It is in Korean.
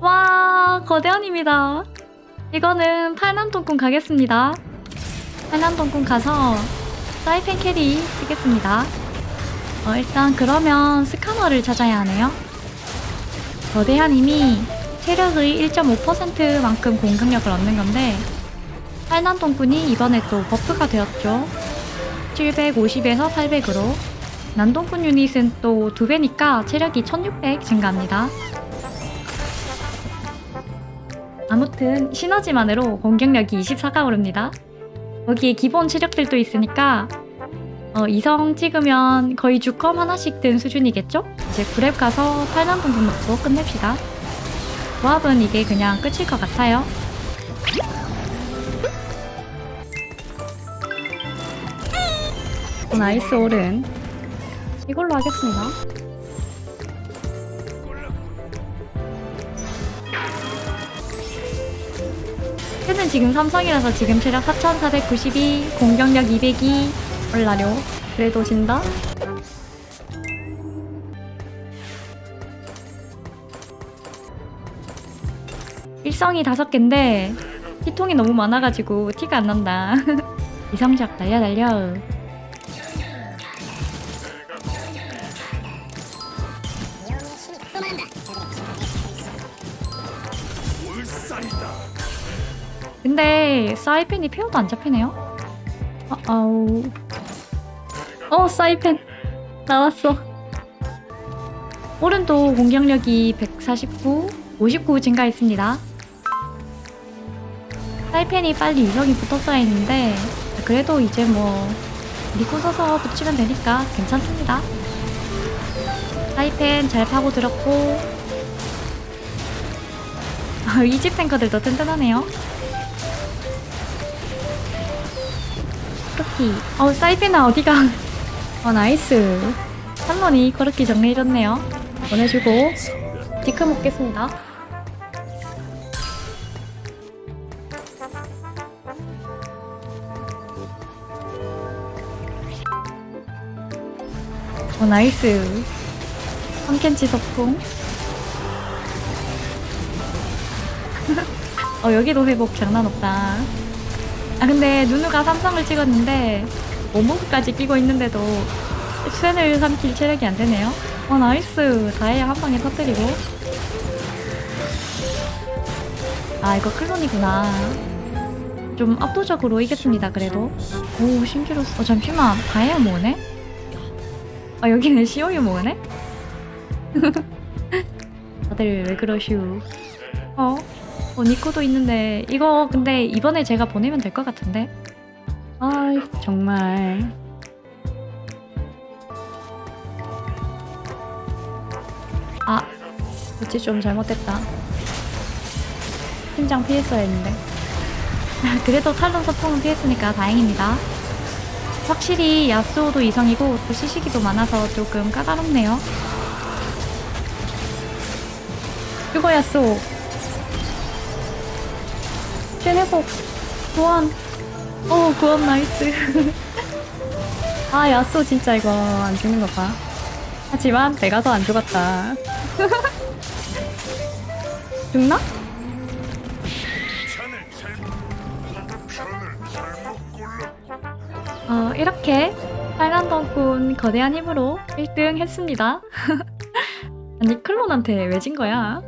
와 거대한입니다. 이거는 팔난동꾼 가겠습니다. 팔난동꾼 가서 사이펜 carry 쓰겠습니다. 어, 일단 그러면 스카너를 찾아야 하네요. 거대한님이 체력의 1.5%만큼 공격력을 얻는 건데 팔난동꾼이 이번에 또 buff가 되었죠. 750에서 800으로 난동꾼 유닛은 또두 배니까 체력이 1600 증가합니다. 아무튼 시너지만으로 공격력이 24가 오릅니다. 거기에 기본 체력들도 있으니까 어, 이성 찍으면 거의 주컴 하나씩 든 수준이겠죠? 이제 그랩 가서 8만 분분 먹고 끝냅시다. 조합은 이게 그냥 끝일 것 같아요. 나이스 오른 이걸로 하겠습니다. 쟤는 지금 삼성이라서 지금 체력 4492, 공격력 202 올라려. 그래도 진다? 일성이 다섯 개인데 피통이 너무 많아가지고 티가 안 난다. 이성적 날려 날려. 근데 사이펜이 페어도 안 잡히네요. 어, 아우. 어, 사이펜 나왔어. 오른도 공격력이 149, 59 증가했습니다. 사이펜이 빨리 유성이 붙었어야 했는데 그래도 이제 뭐 리코 서서 붙이면 되니까 괜찮습니다. 사이펜 잘 파고들었고 아, 이집 탱커들도 튼튼하네요. 그렇기. 어, 사이펜아 어디가? 어, 나이스. 한번이 그렇게 정리해줬네요. 보내주고 디크 먹겠습니다. 어, 나이스. 한캔치 석궁. 어, 여기도 회복 장난 없다. 아, 근데 누누가 삼성을 찍었는데, 원모그까지 끼고 있는데도 수엔을 삼킬 체력이 안 되네요. 어, 나이스. 다이아 한 방에 터뜨리고. 아, 이거 클론이구나. 좀 압도적으로 이겼습니다, 그래도. 오, 신기로스. 어, 잠시만. 다이아 모으네? 아, 여기는 시오유 모으네? 다들 왜 그러슈. 어? 어, 니코도 있는데, 이거 근데 이번에 제가 보내면 될 것 같은데? 아이, 정말. 아, 그치, 좀 잘못됐다. 팀장 피했어야 했는데. 그래도 탈론 서풍은 피했으니까 다행입니다. 확실히 야스오도 이성이고 또 시시기도 많아서 조금 까다롭네요. 그거 야스오. 쟤네복 구원. 어 구원 나이스. 아 야스오 진짜 이거 안 죽는 거 봐. 하지만 내가 더 안 죽었다. 죽나? 어, 이렇게 빨간덩꾼 거대한 힘으로 1등 했습니다. 아니 클론한테 왜 진 거야?